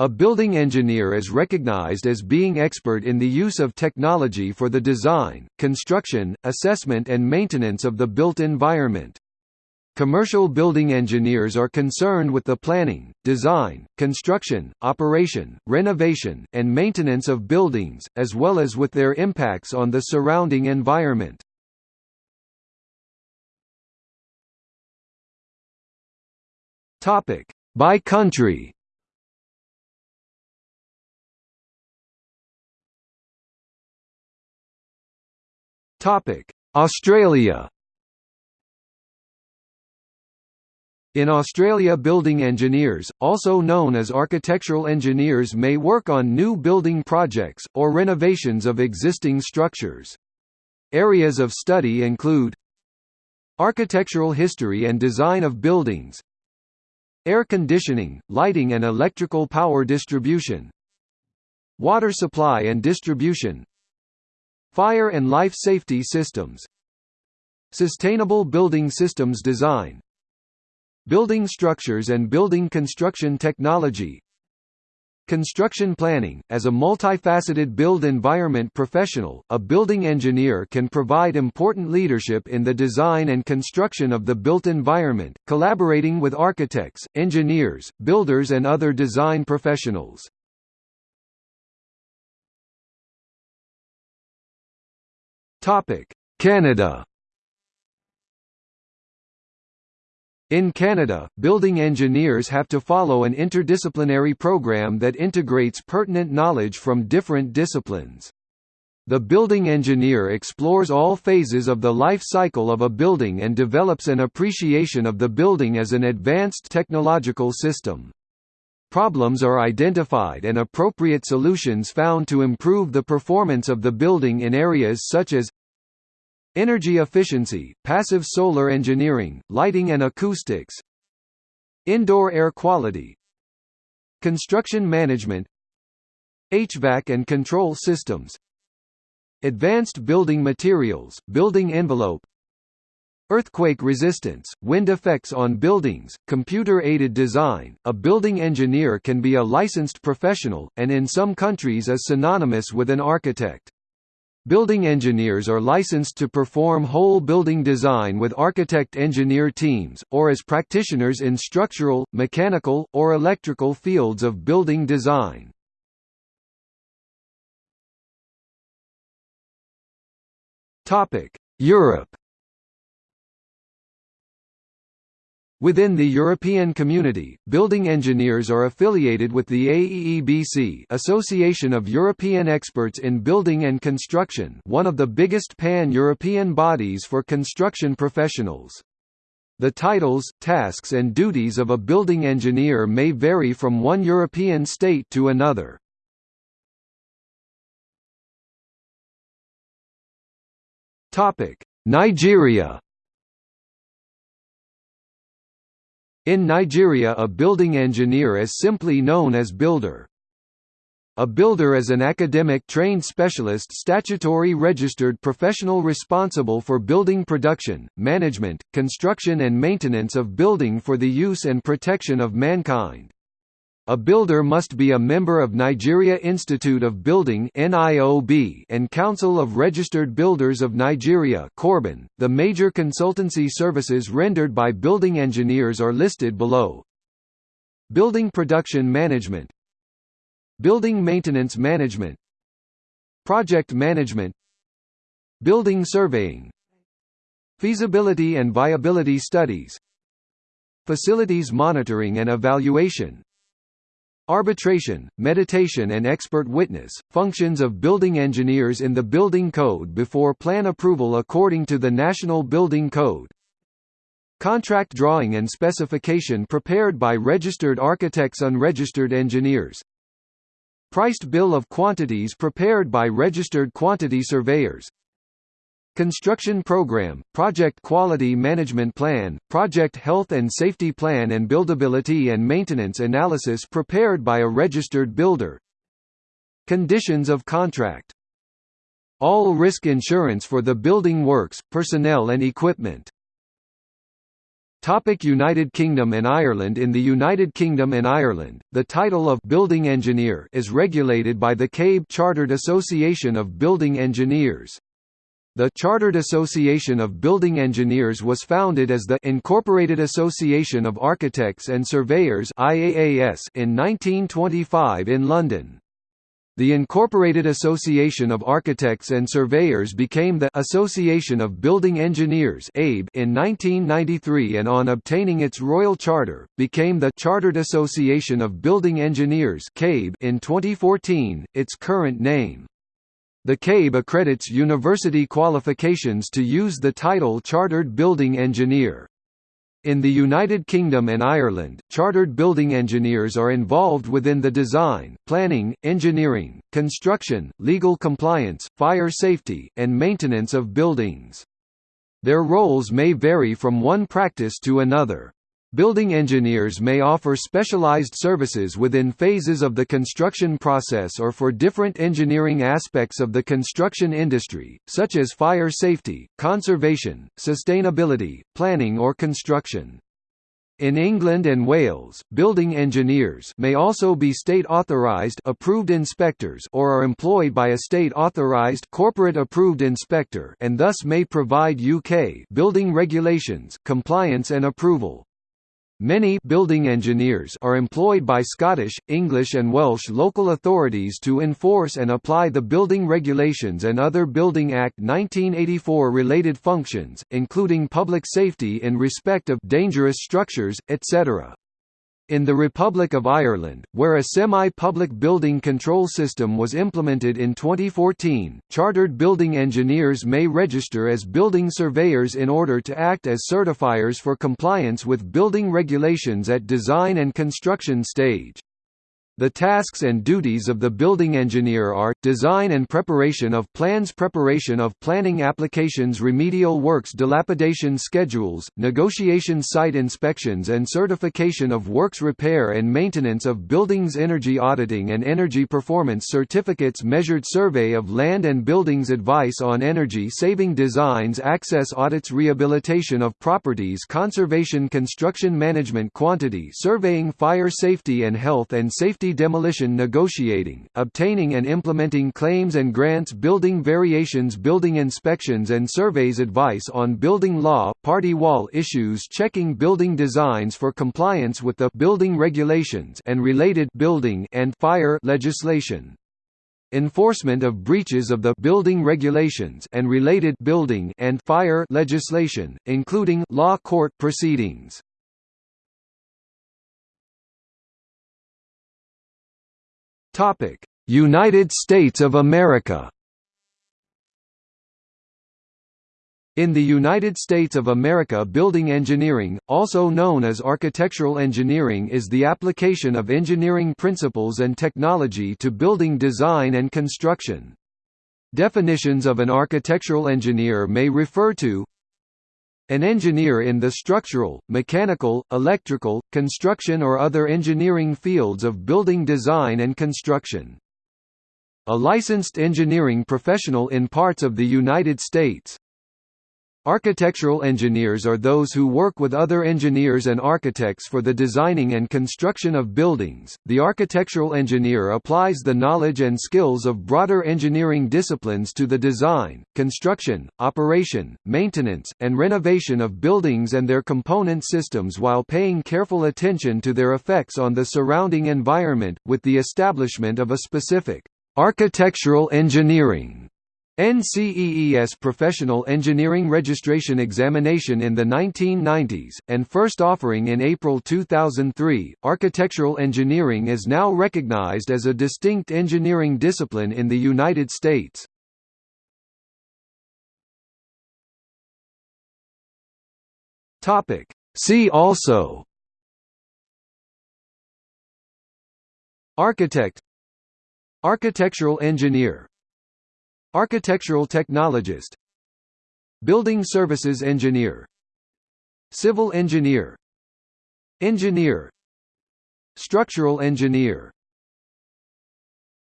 A building engineer is recognized as being expert in the use of technology for the design, construction, assessment and maintenance of the built environment. Commercial building engineers are concerned with the planning, design, construction, operation, renovation, and maintenance of buildings, as well as with their impacts on the surrounding environment. By country Topic: Australia. In Australia building engineers, also known as architectural engineers may work on new building projects, or renovations of existing structures. Areas of study include Architectural history and design of buildings Air conditioning, lighting and electrical power distribution Water supply and distribution Fire and life safety systems. Sustainable building systems design. Building structures and building construction technology. Construction planning – As a multifaceted build environment professional, a building engineer can provide important leadership in the design and construction of the built environment, collaborating with architects, engineers, builders and other design professionals. Canada In Canada, building engineers have to follow an interdisciplinary program that integrates pertinent knowledge from different disciplines. The building engineer explores all phases of the life cycle of a building and develops an appreciation of the building as an advanced technological system. Problems are identified and appropriate solutions found to improve the performance of the building in areas such as Energy efficiency, passive solar engineering, lighting and acoustics Indoor air quality Construction management HVAC and control systems Advanced building materials, building envelope Earthquake resistance, wind effects on buildings, computer-aided design. A building engineer can be a licensed professional, and in some countries is synonymous with an architect. Building engineers are licensed to perform whole building design with architect-engineer teams, or as practitioners in structural, mechanical, or electrical fields of building design. Europe Within the European Community, building engineers are affiliated with the AEEBC Association of European Experts in Building and Construction one of the biggest pan-European bodies for construction professionals. The titles, tasks and duties of a building engineer may vary from one European state to another. Nigeria In Nigeria a building engineer is simply known as builder. A builder is an academic trained specialist statutory registered professional responsible for building production, management, construction and maintenance of building for the use and protection of mankind. A builder must be a member of Nigeria Institute of Building and Council of Registered Builders of Nigeria .The major consultancy services rendered by building engineers are listed below. Building Production Management. Building Maintenance Management. Project Management. Building Surveying. Feasibility and Viability Studies. Facilities Monitoring and Evaluation Arbitration, mediation and expert witness, functions of building engineers in the building code before plan approval according to the National Building Code. Contract drawing and specification prepared by registered architects unregistered engineers. Priced bill of quantities prepared by registered quantity surveyors. Construction Program, Project Quality Management Plan, Project Health and Safety Plan and Buildability and Maintenance Analysis prepared by a registered builder. Conditions of contract. All risk insurance for the building works, personnel and equipment. Topic United Kingdom and Ireland In the United Kingdom and Ireland, the title of «building engineer» is regulated by the CABE Chartered Association of Building Engineers. The Chartered Association of Building Engineers was founded as the Incorporated Association of Architects and Surveyors (IAAS) in 1925 in London. The Incorporated Association of Architects and Surveyors became the Association of Building Engineers (ABE) in 1993 and on obtaining its royal charter, became the Chartered Association of Building Engineers (CABE) in 2014, its current name. The CABE accredits university qualifications to use the title Chartered Building Engineer. In the United Kingdom and Ireland, chartered building engineers are involved within the design, planning, engineering, construction, legal compliance, fire safety, and maintenance of buildings. Their roles may vary from one practice to another. Building engineers may offer specialized services within phases of the construction process or for different engineering aspects of the construction industry, such as fire safety, conservation, sustainability, planning or construction. In England and Wales, building engineers may also be state-authorised approved inspectors or are employed by a state-authorised corporate approved inspector and thus may provide UK building regulations compliance and approval. Many building engineers are employed by Scottish, English and Welsh local authorities to enforce and apply the building regulations and other Building Act 1984 related functions, including public safety in respect of dangerous structures, etc. In the Republic of Ireland, where a semi-public building control system was implemented in 2014, chartered building engineers may register as building surveyors in order to act as certifiers for compliance with building regulations at design and construction stage. The tasks and duties of the building engineer are, design and preparation of plans preparation of planning applications remedial works dilapidation schedules, negotiation site inspections and certification of works repair and maintenance of buildings energy auditing and energy performance certificates measured survey of land and buildings advice on energy saving designs access audits rehabilitation of properties conservation construction management quantity surveying fire safety and health and safety demolition negotiating, obtaining and implementing claims and grants building variations building inspections and surveys advice on building law, party wall issues checking building designs for compliance with the building regulations and related building and fire legislation enforcement of breaches of the building regulations and related building and fire legislation, including law court proceedings. Topic: United States of America. In the United States of America building engineering, also known as architectural engineering is the application of engineering principles and technology to building design and construction. Definitions of an architectural engineer may refer to an engineer in the structural, mechanical, electrical, construction or other engineering fields of building design and construction. A licensed engineering professional in parts of the United States. Architectural engineers are those who work with other engineers and architects for the designing and construction of buildings. The architectural engineer applies the knowledge and skills of broader engineering disciplines to the design, construction, operation, maintenance, and renovation of buildings and their component systems while paying careful attention to their effects on the surrounding environment, with the establishment of a specific architectural engineering NCEES Professional Engineering Registration Examination in the 1990s, and first offering in April 2003. Architectural engineering is now recognized as a distinct engineering discipline in the United States. See also Architect Architectural engineer Architectural technologist Building services engineer Civil engineer Engineer Structural engineer